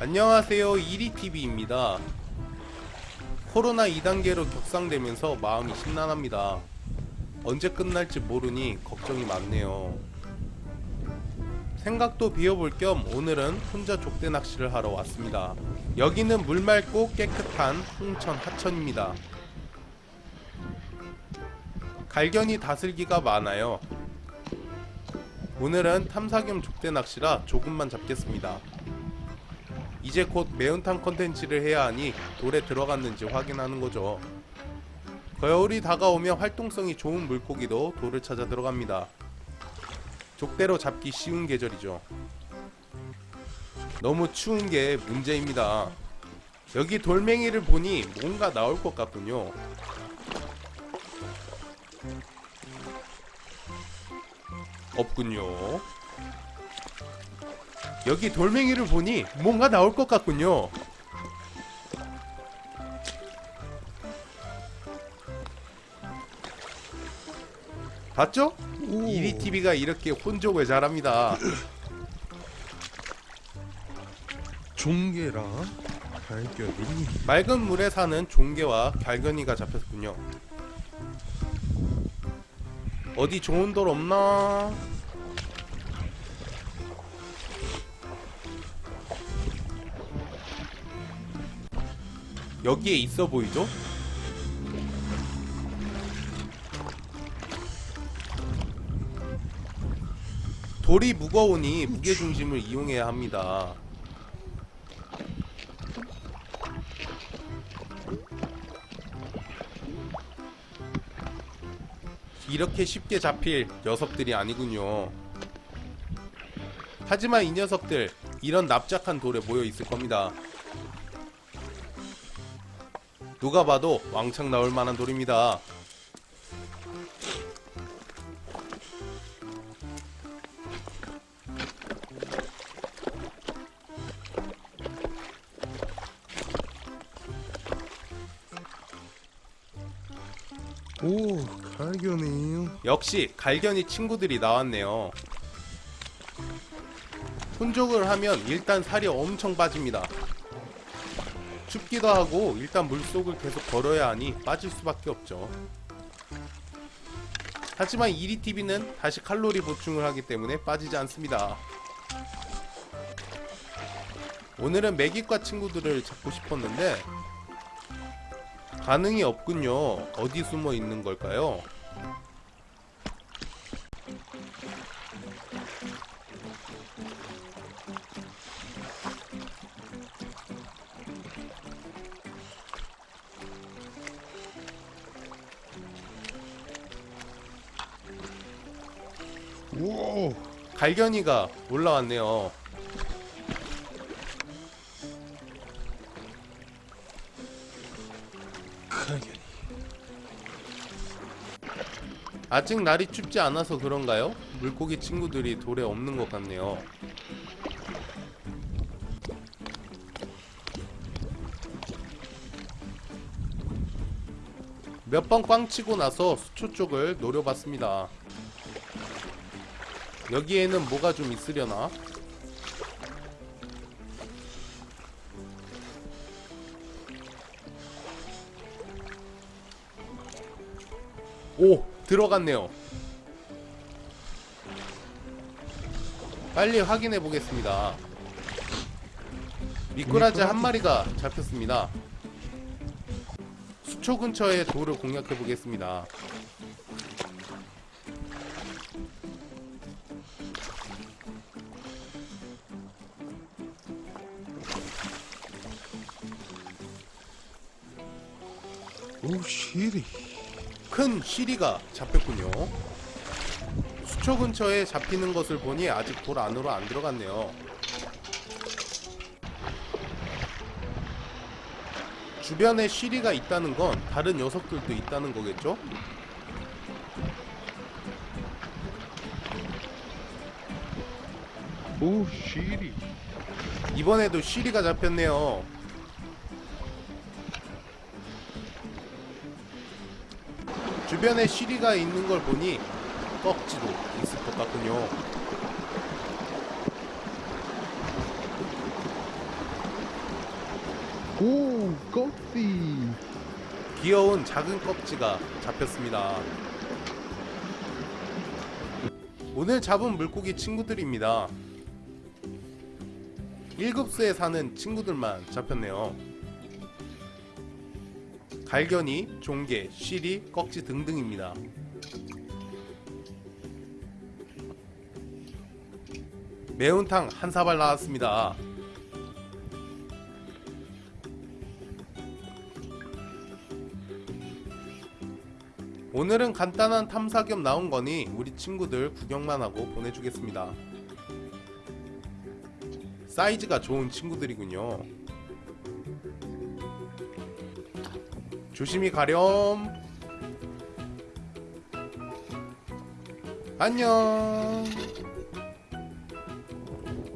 안녕하세요 이리TV입니다. 코로나 2단계로 격상되면서 마음이 심란합니다. 언제 끝날지 모르니 걱정이 많네요. 생각도 비워볼 겸 오늘은 혼자 족대 낚시를 하러 왔습니다. 여기는 물 맑고 깨끗한 홍천 하천입니다. 갈견이 다슬기가 많아요. 오늘은 탐사 겸 족대 낚시라 조금만 잡겠습니다 이제 곧 매운탕 컨텐츠를 해야 하니 돌에 들어갔는지 확인하는 거죠. 겨울이 다가오면 활동성이 좋은 물고기도 돌을 찾아 들어갑니다. 족대로 잡기 쉬운 계절이죠. 너무 추운 게 문제입니다. 여기 돌멩이를 보니 뭔가 나올 것 같군요. 없군요. 여기 돌멩이를 보니 뭔가 나올 것 같군요. 봤죠? 이리TV가 이렇게 혼족을 잘합니다. 종개랑 발견이 맑은 물에 사는 종개와 갈견이가 잡혔군요. 어디 좋은 돌 없나? 여기에 있어 보이죠? 돌이 무거우니 무게중심을 이용해야 합니다. 이렇게 쉽게 잡힐 녀석들이 아니군요. 하지만 이 녀석들 이런 납작한 돌에 모여 있을 겁니다. 누가 봐도 왕창 나올 만한 돌입니다. 오 발견이에요 역시 갈견이 친구들이 나왔네요. 혼족을 하면 일단 살이 엄청 빠집니다. 춥기도 하고 일단 물속을 계속 걸어야 하니 빠질 수밖에 없죠. 하지만 이리TV는 다시 칼로리 보충을 하기 때문에 빠지지 않습니다. 오늘은 매기과 친구들을 잡고 싶었는데 반응이 없군요. 어디 숨어 있는 걸까요? 오 갈견이가 올라왔네요. 발견이 아직 날이 춥지 않아서 그런가요? 물고기 친구들이 돌에 없는 것 같네요. 몇 번 꽝 치고 나서 수초 쪽을 노려봤습니다. 여기에는 뭐가 좀 있으려나? 오! 들어갔네요. 빨리 확인해 보겠습니다. 미꾸라지 한 마리가 잡혔습니다. 수초 근처의 돌을 공략해 보겠습니다. 오 시리 큰 시리가 잡혔군요. 수초 근처에 잡히는 것을 보니 아직 돌 안으로 안 들어갔네요. 주변에 시리가 있다는 건 다른 녀석들도 있다는 거겠죠? 오 시리 이번에도 시리가 잡혔네요. 주변에 시리가 있는 걸 보니 꺽지도 있을 것 같군요. 오 꺽지 귀여운 작은 꺽지가 잡혔습니다. 오늘 잡은 물고기 친구들입니다. 1급수에 사는 친구들만 잡혔네요. 갈견이, 종개, 쉬리, 꺽지 등등입니다. 매운탕 한 사발 나왔습니다. 오늘은 간단한 탐사 겸 나온 거니 우리 친구들 구경만 하고 보내주겠습니다. 사이즈가 좋은 친구들이군요. 조심히 가렴. 안녕.